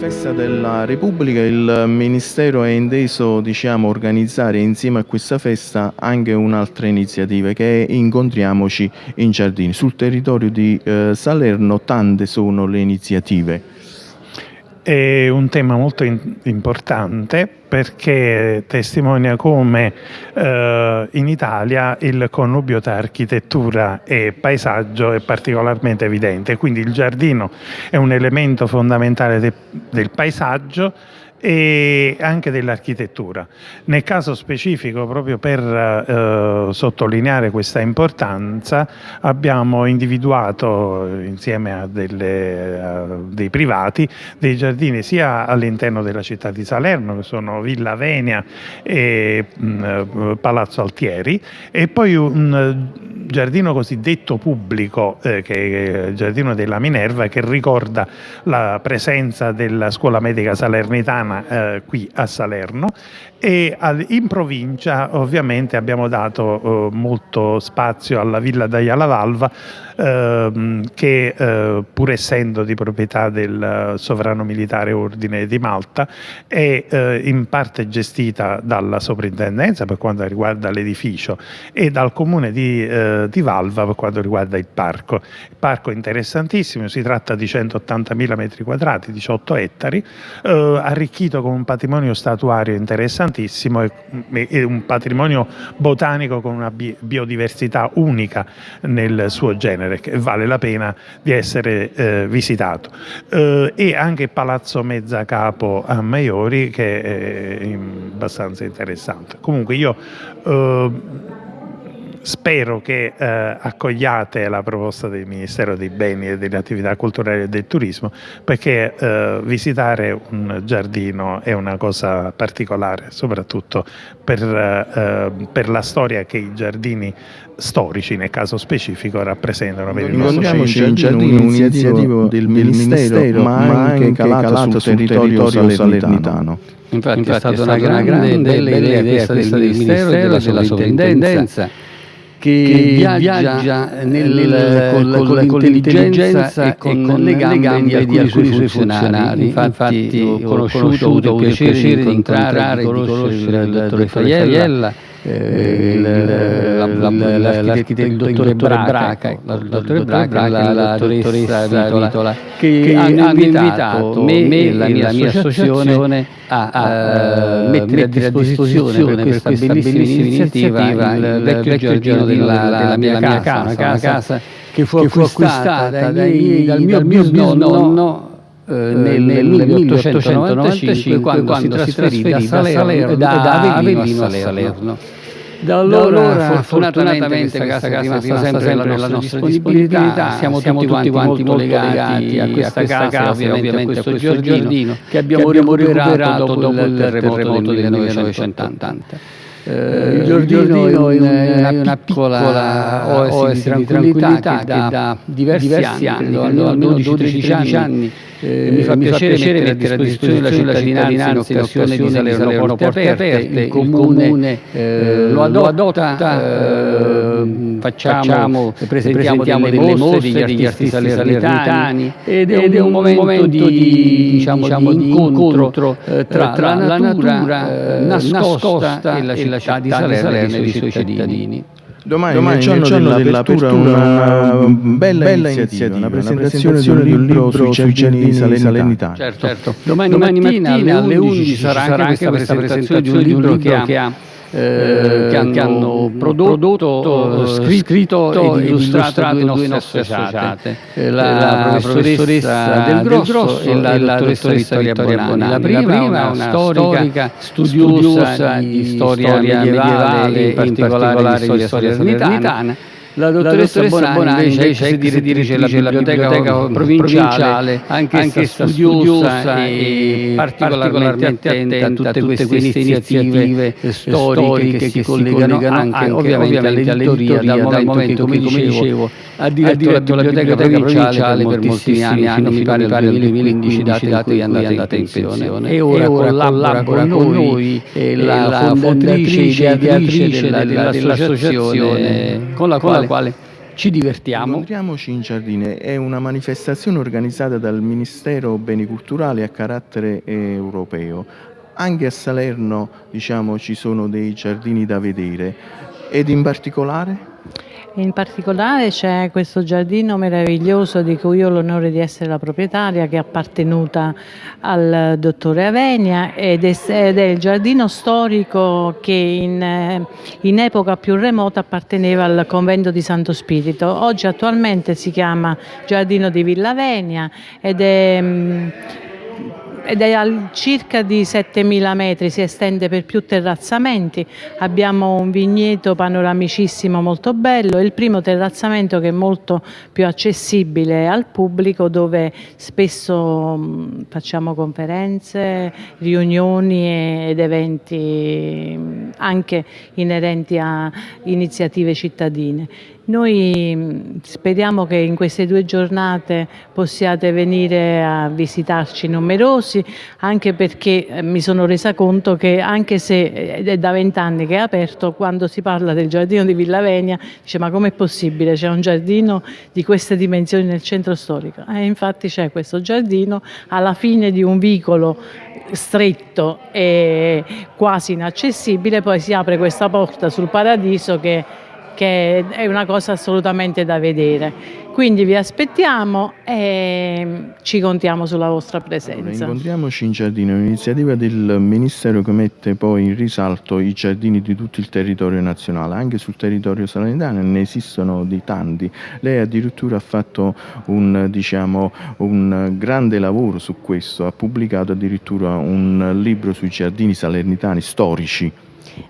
festa della Repubblica il Ministero è inteso diciamo, organizzare insieme a questa festa anche un'altra iniziativa che è Incontriamoci in Giardini. Sul territorio di eh, Salerno tante sono le iniziative. È un tema molto importante perché testimonia come eh, in Italia il connubio tra architettura e paesaggio è particolarmente evidente, quindi il giardino è un elemento fondamentale de del paesaggio e anche dell'architettura. Nel caso specifico, proprio per eh, sottolineare questa importanza, abbiamo individuato insieme a, delle, a, dei privati dei giardini sia all'interno della città di Salerno, che sono Villa Venia e mh, mm, Palazzo Altieri, e poi un giardino cosiddetto pubblico, eh, che è il giardino della Minerva, che ricorda la presenza della scuola medica salernitana eh, qui a Salerno. E in provincia ovviamente abbiamo dato eh, molto spazio alla Villa d'Aiala Valva ehm, che eh, pur essendo di proprietà del sovrano militare ordine di Malta è eh, in parte gestita dalla soprintendenza per quanto riguarda l'edificio e dal comune di, eh, di, Valva per quanto riguarda il parco. Il parco è interessantissimo, si tratta di 180.000 metri quadrati, 18 ettari, eh, arricchito con un patrimonio statuario interessante importantissimo e un patrimonio botanico con una biodiversità unica nel suo genere che vale la pena di essere eh, visitato. Eh, e anche Palazzo Mezzacapo a Maiori che è abbastanza interessante. Comunque io eh, spero che eh, accogliate la proposta del Ministero dei Beni e delle Attività Culturali e del Turismo perché eh, visitare un giardino è una cosa particolare, soprattutto per, eh, per, la storia che i giardini storici, nel caso specifico, rappresentano per il nostro paese. in giardino un'iniziativa del Ministero, ma, ma anche calato, calato sul territorio, territorio salernitano. Infatti, Infatti, è stata una, una grande, bella idea questa del Ministero e della Sovrintendenza che, viaggia nel, nel, con, con l'intelligenza e con, con le gambe di alcuni suoi funzionari. Infatti, ho conosciuto, ho avuto il piacere di incontrare e di conoscere il dottore Faiella il dottore Braca, il dottore Braca e la dottoressa Vitola, che hanno invitato me e la mia associazione a mettere a disposizione per questa bellissima iniziativa il vecchio giardino della mia casa, una casa che fu acquistata dal mio bisnonno nel, nel 1895 quando, quando si trasferì da, Salerno, da Avellino a Salerno. Da allora, fortunatamente, questa casa è rimasta sempre nella nostra disponibilità, siamo, siamo tutti quanti molto legati a questa casa, ovviamente a questo giardino che abbiamo recuperato dopo il terremoto del 1980. Eh, il giardino è una, una piccola oasi di tranquillità che da diversi, diversi anni, almeno 12-13 anni, eh, mi fa piacere, piacere mettere a disposizione della cittadinanza in occasione di Salerno Porte Aperte, il Comune eh, lo adotta, eh, facciamo, presentiamo, presentiamo delle mostre degli artisti salernitani ed è un momento di, diciamo, diciamo, di incontro eh, tra, tra la natura eh, nascosta e la città di Salerno e i suoi cittadini. Domani, Domani nel giorno, giorno dell'apertura una, una bella, bella iniziativa, una presentazione, una presentazione di un libro sui giardini salernitani. Certo, certo. Domani, Domani mattina, mattina alle 11 ci sarà anche questa presentazione di un libro che ha eh, che, hanno, che, hanno, prodotto, prodotto scritto e illustrato due nostre associate, eh, la, la professoressa Del Grosso e la, la dottoressa Vittoria Bonani. La prima, è una, una storica studiosa di storia medievale, in particolare di storia salernitana la dottoressa, la dottoressa Bonani, invece, si dirige alla biblioteca, biblioteca provinciale, anche, anche studiosa e particolarmente attenta a tutte queste iniziative storiche che si collegano anche ovviamente all'editoria, dal momento che, come dicevo, ha diretto la biblioteca provinciale per moltissimi anni, fino mi pare al 2015, date in cui è andata in pensione. E ora collabora con noi la fondatrice e ideatrice dell'associazione con la quale quale ci divertiamo. Incontriamoci in giardine è una manifestazione organizzata dal Ministero Beni Culturali a carattere europeo. Anche a Salerno diciamo, ci sono dei giardini da vedere ed in particolare? In particolare c'è questo giardino meraviglioso di cui ho l'onore di essere la proprietaria che è appartenuta al dottore Avenia ed è, ed è il giardino storico che in, in, epoca più remota apparteneva al convento di Santo Spirito. Oggi attualmente si chiama Giardino di Villa Venia ed è ed è a circa di 7.000 metri, si estende per più terrazzamenti, abbiamo un vigneto panoramicissimo molto bello, il primo terrazzamento che è molto più accessibile al pubblico dove spesso mm, facciamo conferenze, riunioni ed eventi mm, anche inerenti a iniziative cittadine. Noi mm, speriamo che in queste due giornate possiate venire a visitarci numerosi, anche perché eh, mi sono resa conto che anche se eh, è da vent'anni che è aperto, quando si parla del giardino di Villa Venia, dice ma com'è possibile? C'è un giardino di queste dimensioni nel centro storico? E eh, infatti c'è questo giardino alla fine di un vicolo stretto e quasi inaccessibile, poi si apre questa porta sul paradiso che che è una cosa assolutamente da vedere. Quindi vi aspettiamo e ci contiamo sulla vostra presenza. Allora, incontriamoci in giardino, un'iniziativa del Ministero che mette poi in risalto i giardini di tutto il territorio nazionale, anche sul territorio salernitano ne esistono di tanti. Lei addirittura ha fatto un, diciamo, un grande lavoro su questo, ha pubblicato addirittura un libro sui giardini salernitani storici.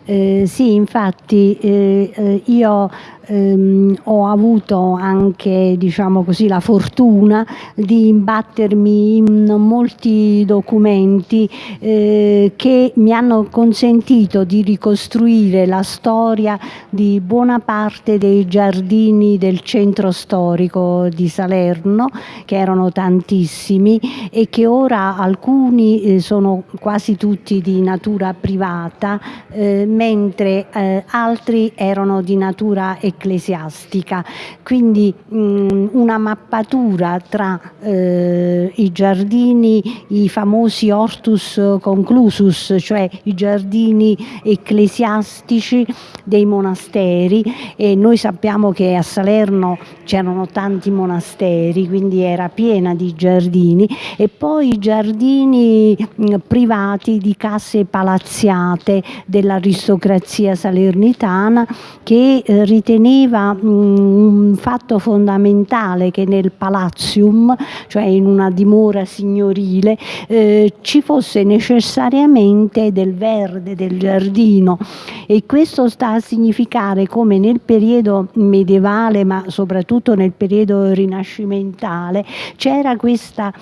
Eh, sì, infatti eh, eh io ehm, ho avuto anche diciamo così, la fortuna di imbattermi in molti documenti eh, che mi hanno consentito di ricostruire la storia di buona parte dei giardini del centro storico di Salerno, che erano tantissimi e che ora alcuni eh, sono quasi tutti di natura privata, eh, mentre eh, altri erano di natura economica ecclesiastica, quindi mh, una mappatura tra eh, i giardini, i famosi hortus conclusus, cioè i giardini ecclesiastici dei monasteri. E noi sappiamo che a Salerno c'erano tanti monasteri, quindi era piena di giardini. E poi i giardini mh, privati di case palazziate dell'aristocrazia salernitana che eh, ritenevano riteneva un fatto fondamentale che nel palazium, cioè in una dimora signorile, eh, ci fosse necessariamente del verde, del giardino. E questo sta a significare come nel periodo medievale ma soprattutto nel periodo rinascimentale c'era questa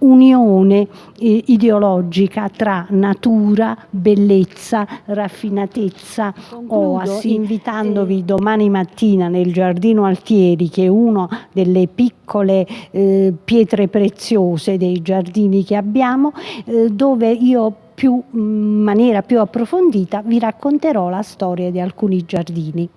unione eh, ideologica tra natura, bellezza, raffinatezza, Concludo, oasi, invitandovi domani mattina mattina nel giardino Altieri, che è una delle piccole eh, pietre preziose dei giardini che abbiamo, eh, dove io in maniera più approfondita vi racconterò la storia di alcuni giardini.